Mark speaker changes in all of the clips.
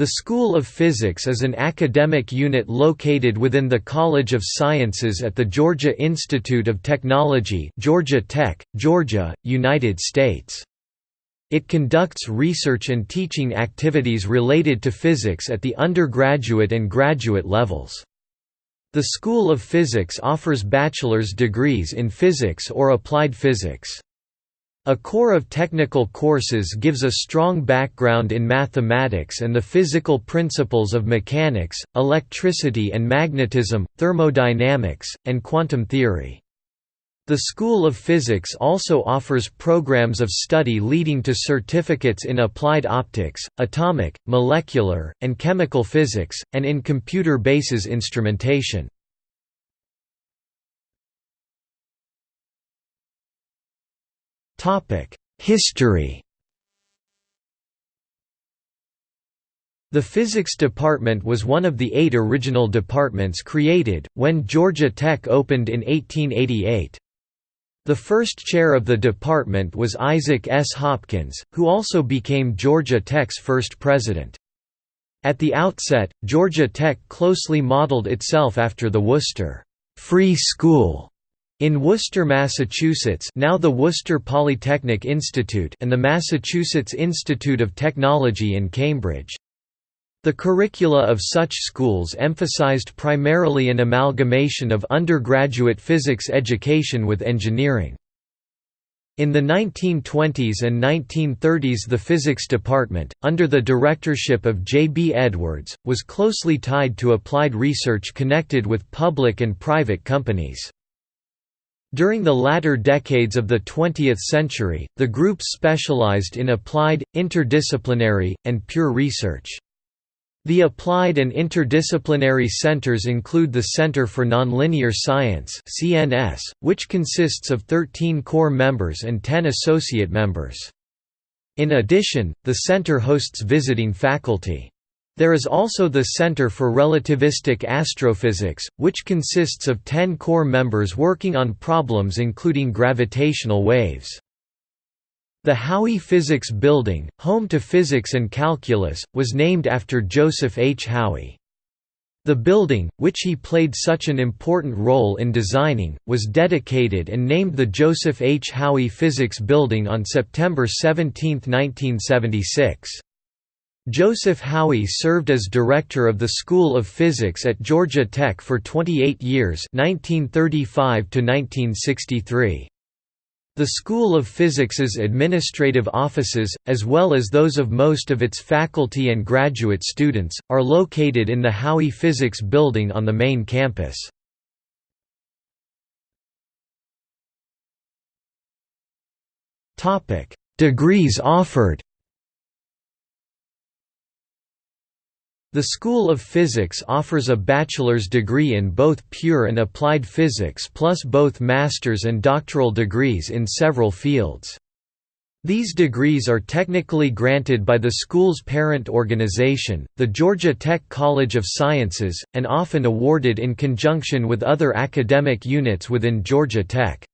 Speaker 1: The School of Physics is an academic unit located within the College of Sciences at the Georgia Institute of Technology Georgia Tech, Georgia, United States. It conducts research and teaching activities related to physics at the undergraduate and graduate levels. The School of Physics offers bachelor's degrees in physics or applied physics. A core of technical courses gives a strong background in mathematics and the physical principles of mechanics, electricity and magnetism, thermodynamics, and quantum theory. The School of Physics also offers programs of study leading to certificates in applied optics, atomic, molecular, and chemical physics, and in computer bases instrumentation. History The Physics Department was one of the eight original departments created, when Georgia Tech opened in 1888. The first chair of the department was Isaac S. Hopkins, who also became Georgia Tech's first president. At the outset, Georgia Tech closely modeled itself after the Worcester Free School in Worcester, Massachusetts now the Worcester Polytechnic Institute and the Massachusetts Institute of Technology in Cambridge. The curricula of such schools emphasized primarily an amalgamation of undergraduate physics education with engineering. In the 1920s and 1930s the physics department, under the directorship of J. B. Edwards, was closely tied to applied research connected with public and private companies. During the latter decades of the 20th century, the group specialized in applied, interdisciplinary, and pure research. The applied and interdisciplinary centers include the Center for Nonlinear Science (CNS), which consists of 13 core members and 10 associate members. In addition, the center hosts visiting faculty. There is also the Center for Relativistic Astrophysics, which consists of ten core members working on problems including gravitational waves. The Howey Physics Building, home to physics and calculus, was named after Joseph H. Howey. The building, which he played such an important role in designing, was dedicated and named the Joseph H. Howey Physics Building on September 17, 1976. Joseph Howey served as director of the School of Physics at Georgia Tech for 28 years 1935 -1963. The School of Physics's administrative offices, as well as those of most of its faculty and graduate students, are located in the Howey Physics Building on the main campus. Degrees offered The School of Physics offers a bachelor's degree in both pure and applied physics plus both master's and doctoral degrees in several fields. These degrees are technically granted by the school's parent organization, the Georgia Tech College of Sciences, and often awarded in conjunction with other academic units within Georgia Tech.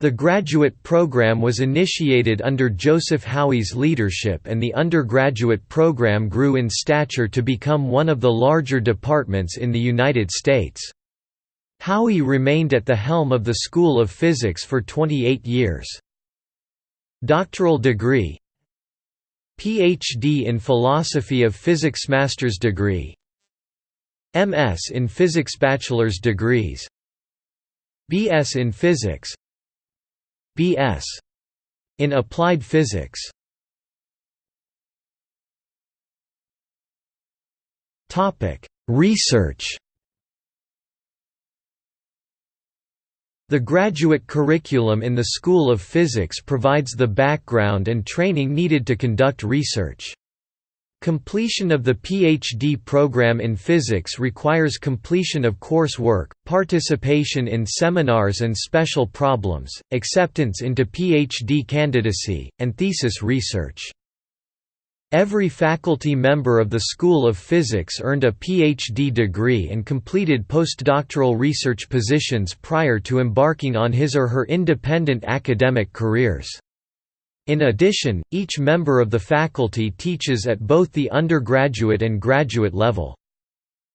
Speaker 1: The graduate program was initiated under Joseph Howey's leadership and the undergraduate program grew in stature to become one of the larger departments in the United States. Howey remained at the helm of the School of Physics for 28 years. Doctoral degree PhD in Philosophy of Physics Master's degree MS in Physics Bachelor's degrees BS in Physics B.S. in Applied Physics. Topic: Research. The graduate curriculum in the School of Physics provides the background and training needed to conduct research. Completion of the PhD program in physics requires completion of coursework, participation in seminars and special problems, acceptance into PhD candidacy, and thesis research. Every faculty member of the School of Physics earned a PhD degree and completed postdoctoral research positions prior to embarking on his or her independent academic careers. In addition, each member of the faculty teaches at both the undergraduate and graduate level.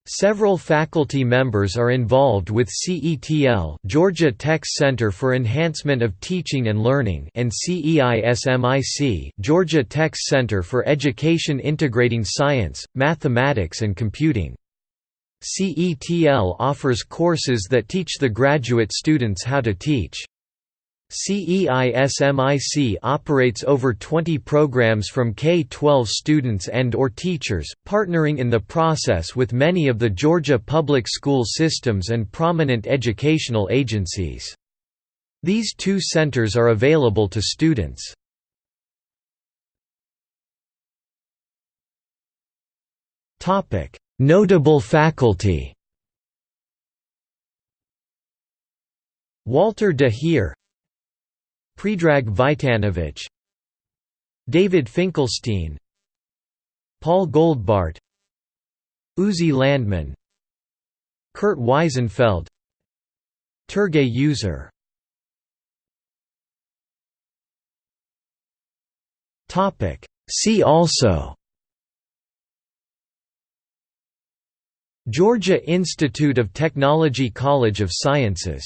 Speaker 1: Several faculty members are involved with CETL Georgia Tech Center for Enhancement of Teaching and Learning and CEISMIC Georgia Tech Center for Education Integrating Science, Mathematics and Computing. CETL offers courses that teach the graduate students how to teach. CEISMIC operates over 20 programs from K-12 students and or teachers, partnering in the process with many of the Georgia public school systems and prominent educational agencies. These two centers are available to students. Notable faculty Walter de Heer Predrag Cvitanović David Finkelstein Paul Goldbart Uzi Landman Kurt Wiesenfeld Turgay Uzer See also. Georgia Institute of Technology College of Sciences